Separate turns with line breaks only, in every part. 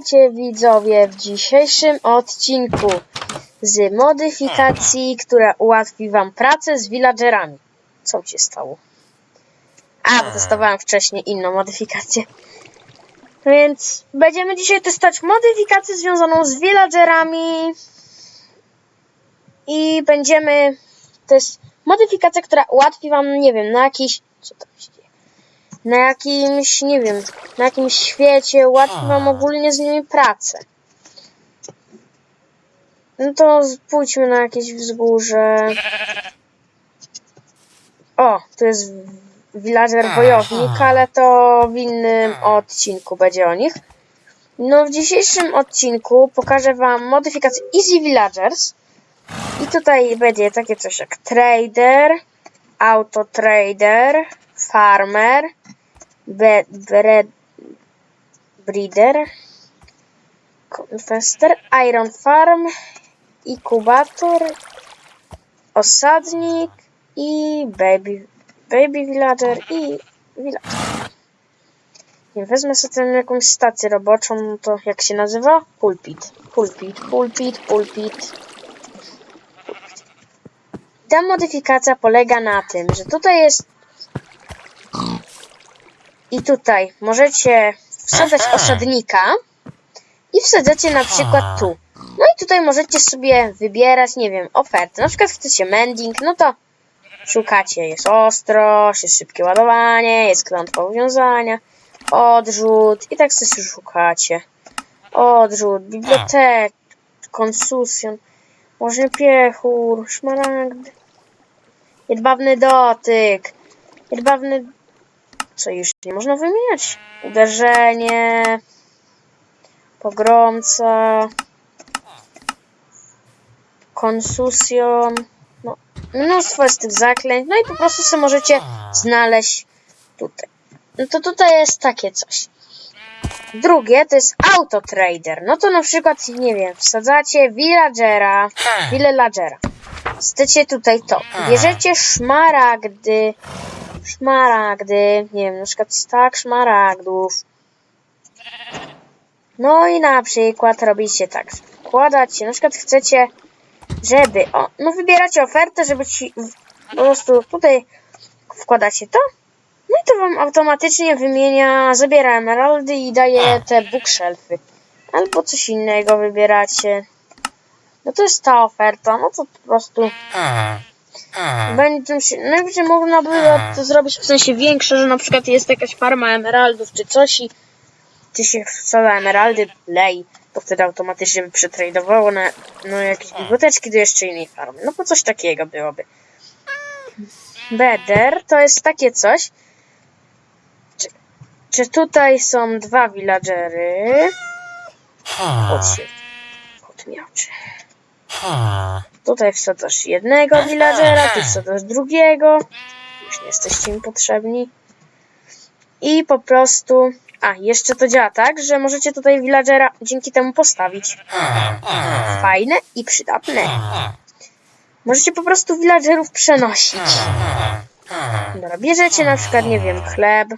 Witajcie widzowie w dzisiejszym odcinku z modyfikacji, która ułatwi wam pracę z villagerami. Co się stało? A, bo testowałem wcześniej inną modyfikację. Więc będziemy dzisiaj testować modyfikację związaną z villagerami i będziemy... Jest modyfikacja, która ułatwi wam, nie wiem, na jakiś... Co się? Na jakimś, nie wiem, na jakimś świecie, ułatwi wam ogólnie z nimi pracę. No to pójdźmy na jakieś wzgórze. O, tu jest villager wojownik, ale to w innym odcinku będzie o nich. No w dzisiejszym odcinku pokażę wam modyfikację Easy Villagers. I tutaj będzie takie coś jak Trader, Auto Trader, Farmer, be, bre, Breeder, Confester, Iron Farm, Inkubator, Osadnik i Baby, baby Villager i Villager. Nie wezmę sobie tam jakąś stację roboczą, no to jak się nazywa? Pulpit. Pulpit, pulpit, pulpit. Ta modyfikacja polega na tym, że tutaj jest i tutaj możecie wsadzać osadnika i wsadzacie na przykład tu. No i tutaj możecie sobie wybierać, nie wiem, oferty. Na przykład chcecie mending, no to szukacie, jest ostrość, jest szybkie ładowanie, jest klątwa uwiązania, odrzut i tak sobie szukacie. Odrzut, bibliotek, konsusjon, może piechur, szmaragd, jedwabny dotyk, jedwabny co już nie można wymieniać? Uderzenie, pogromca, konsusjon, no, mnóstwo jest tych zaklęć, no i po prostu sobie możecie znaleźć tutaj. No to tutaj jest takie coś. Drugie to jest auto trader. No to na przykład, nie wiem, wsadzacie villagera, villagera. Chcecie tutaj to. Bierzecie szmaragdy, szmaragdy, nie wiem, na przykład stak szmaragdów. No i na przykład robicie tak, wkładacie, na przykład chcecie, żeby, o, no wybieracie ofertę, żeby ci po prostu tutaj wkładacie to, no i to wam automatycznie wymienia, zabiera emeraldy i daje te bookshelfy. Albo coś innego wybieracie. No to jest ta oferta, no to po prostu będzie się, najwyżej można by to zrobić w sensie większe, że na przykład jest jakaś farma emeraldów czy coś i ty się wsadza emeraldy, lej, to wtedy automatycznie by przetradowało na no, jakieś biblioteczki do jeszcze innej farmy. No po coś takiego byłoby. Beder to jest takie coś, czy, czy tutaj są dwa villagery? Kot się, kot miałczy. Tutaj wsadzasz jednego villagera, tu wsadzasz drugiego. Już nie jesteście mi potrzebni. I po prostu... A, jeszcze to działa tak, że możecie tutaj villagera dzięki temu postawić. Fajne i przydatne. Możecie po prostu villagerów przenosić. Dobra, bierzecie na przykład, nie wiem, chleb.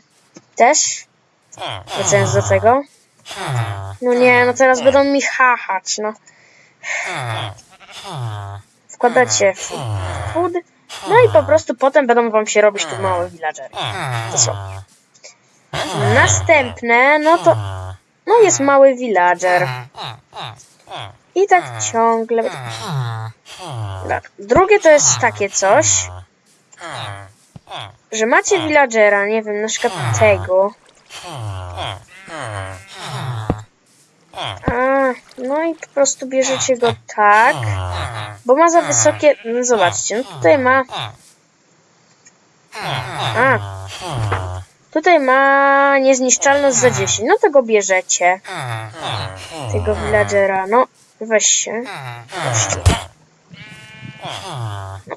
Też. Wracając do tego. No nie, no teraz będą mi hachać, no wkładacie w food, no i po prostu potem będą wam się robić tu małe villagery. To są. Następne, no to no jest mały villager. I tak ciągle. Tak. Drugie to jest takie coś, że macie villagera, nie wiem, na przykład tego. No i po prostu bierzecie go tak, bo ma za wysokie... No zobaczcie, no tutaj ma... A, tutaj ma niezniszczalność za 10, no to go bierzecie. Tego villagera, no weź się. Weźcie. No.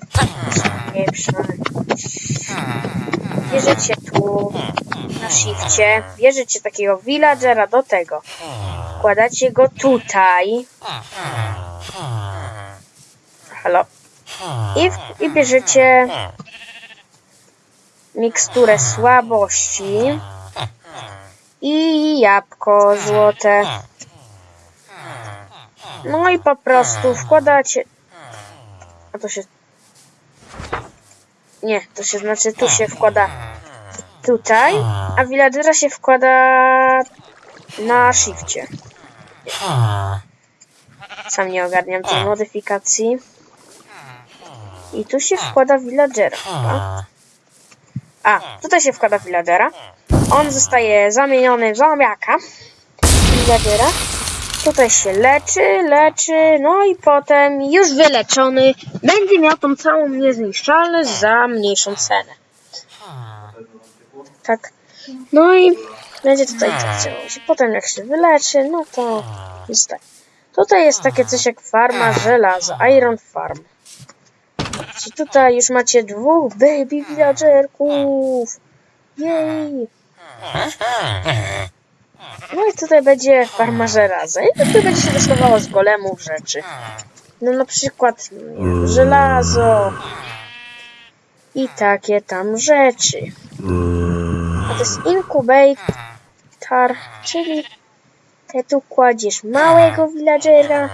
Bierzecie tu na shifcie, bierzecie takiego villagera do tego. Wkładacie go tutaj. Halo. I, w, i bierzecie miksturę słabości i jabłko złote. No i po prostu wkładacie... A to się... Nie, to się znaczy tu się wkłada tutaj, a villagera się wkłada na shifcie. Sam nie ogarniam tej modyfikacji. I tu się wkłada villagera. chyba. A, tutaj się wkłada villagera. On zostaje zamieniony w zombiaka. Villagera. Tutaj się leczy, leczy, no i potem już wyleczony będzie miał tą całą niezniszczalność za mniejszą cenę. Tak. No i będzie tutaj tak działo się. Potem jak się wyleczy, no to jest tak. Tutaj jest takie coś jak farma żelaza, Iron Farm. Czy tutaj już macie dwóch baby villagerków. Jej. No i tutaj będzie farma żelaza. I tutaj będzie się dostawało z golemów rzeczy. No na przykład wiem, żelazo. I takie tam rzeczy. A to jest czyli tu kładziesz małego villagera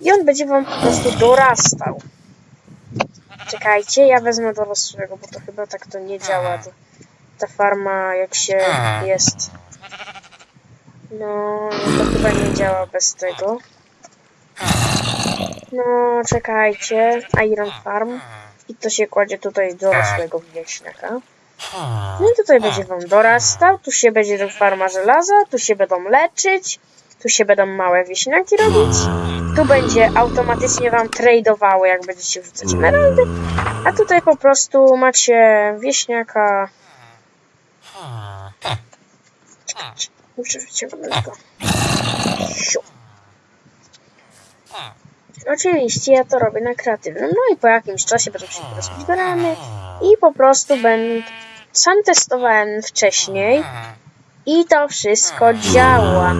i on będzie wam po prostu dorastał. Czekajcie, ja wezmę dorosłego, bo to chyba tak to nie działa. To, ta farma jak się jest. No, to chyba nie działa bez tego. No, czekajcie. Iron Farm. I to się kładzie tutaj dorosłego wieśniaka. No i tutaj będzie wam dorastał, tu się będzie farma żelaza, tu się będą leczyć, tu się będą małe wieśniaki robić, tu będzie automatycznie wam tradeowało, jak będziecie wrzucać emeraldy, a tutaj po prostu macie wieśniaka. Czekajcie, muszę wyciągnąć go. Siu. Oczywiście ja to robię na kreatywnym, no i po jakimś czasie będą się rozbierane i po prostu będę... Sam testowałem wcześniej i to wszystko działa.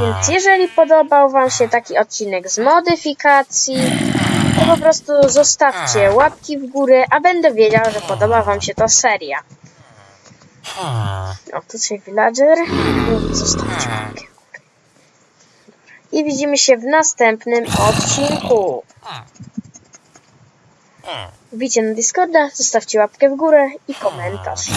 Więc jeżeli podobał Wam się taki odcinek z modyfikacji, to po prostu zostawcie łapki w górę, a będę wiedział, że podoba Wam się ta seria. O, tutaj villager. I Zostawcie łapkę. I widzimy się w następnym odcinku. Wbijcie na Discorda, zostawcie łapkę w górę i komentarz.